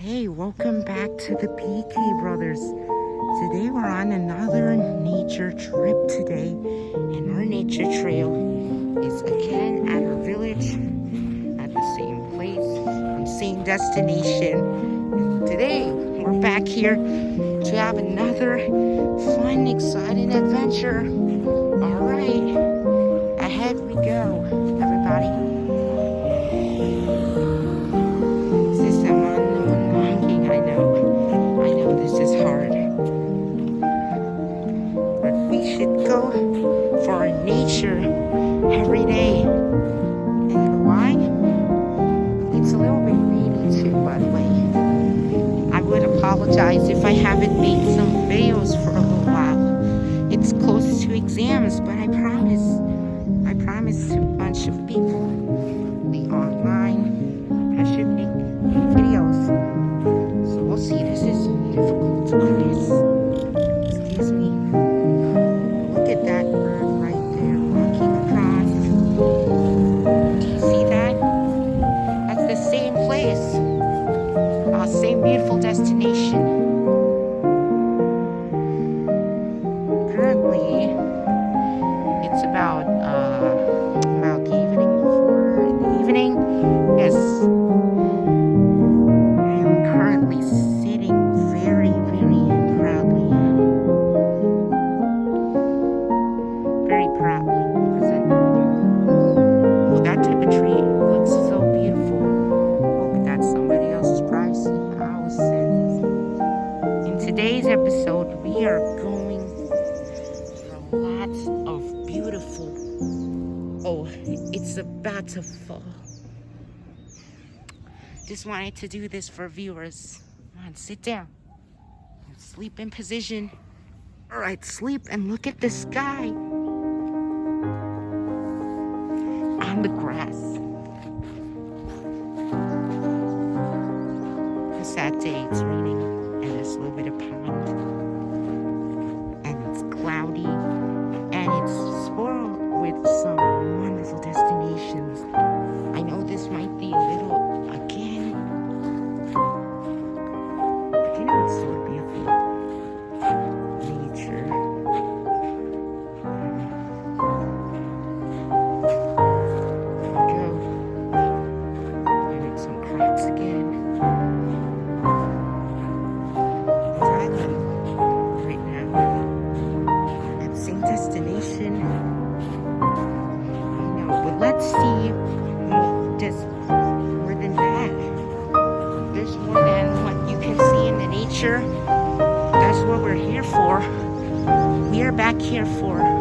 Hey, welcome back to the PK Brothers. Today we're on another nature trip today, and our nature trail is again at our village, at the same place, same destination. Today we're back here to have another fun, exciting adventure. All right, every day. And why? It's a little bit rainy too, by the way. I would apologize if I haven't made place, our same beautiful destination. Oh, about to fall. Just wanted to do this for viewers. Come on, sit down. Sleep in position. All right, sleep and look at the sky. On the grass. A sad day, it's raining and there's a little bit of pond. At same destination let's see just more than that. There's more than what you can see in the nature. That's what we're here for. We are back here for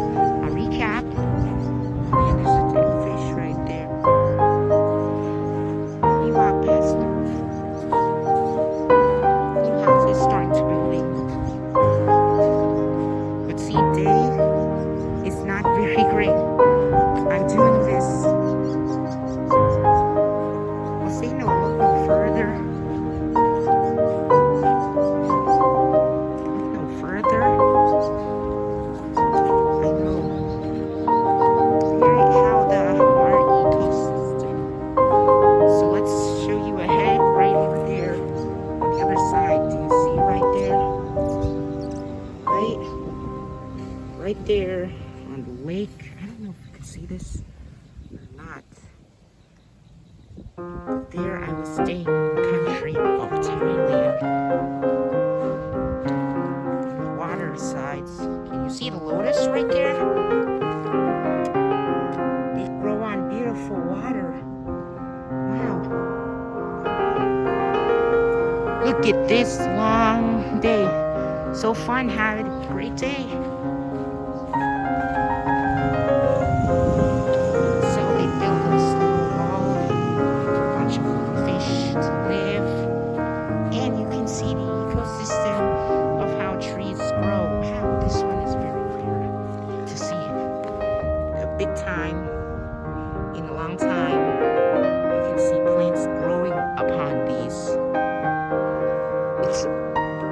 on the lake. I don't know if you can see this or not. But there I was staying country of Thailand. Water sides. Can you see the lotus right there? They grow on beautiful water. Wow. Look at this long day. So fun, have a great day.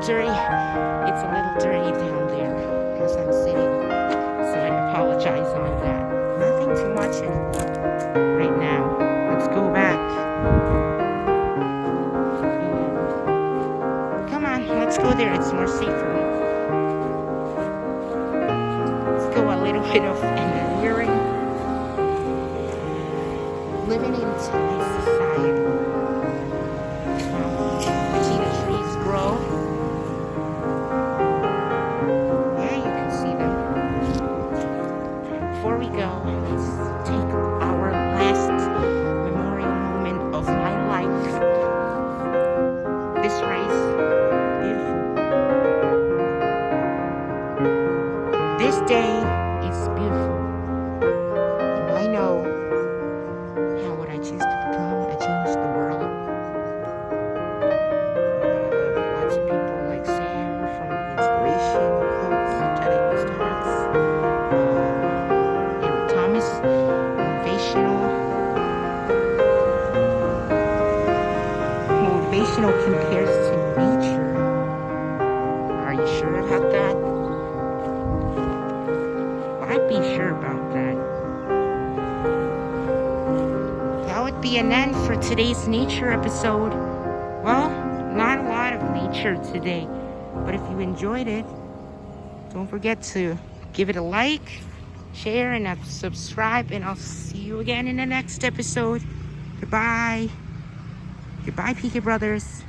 Dirty. It's a little dirty down there as I'm sitting. So I apologize on that. Nothing too much anymore right now. Let's go back. Come on, let's go there. It's more safer. Let's go a little bit of engineering. Living in today's This race, beautiful. This day is beautiful. And I know how would I choose to become I change the world. Lots of people like Sam from Inspiration Quotes, Jedi Starts, um, Eric Thomas, motivational. Motivational compares to nature. Are you sure about that? Well, I'd be sure about that. That would be an end for today's nature episode. Well, not a lot of nature today, but if you enjoyed it, don't forget to give it a like, share, and subscribe, and I'll see you again in the next episode. Goodbye. Goodbye, Pika Brothers.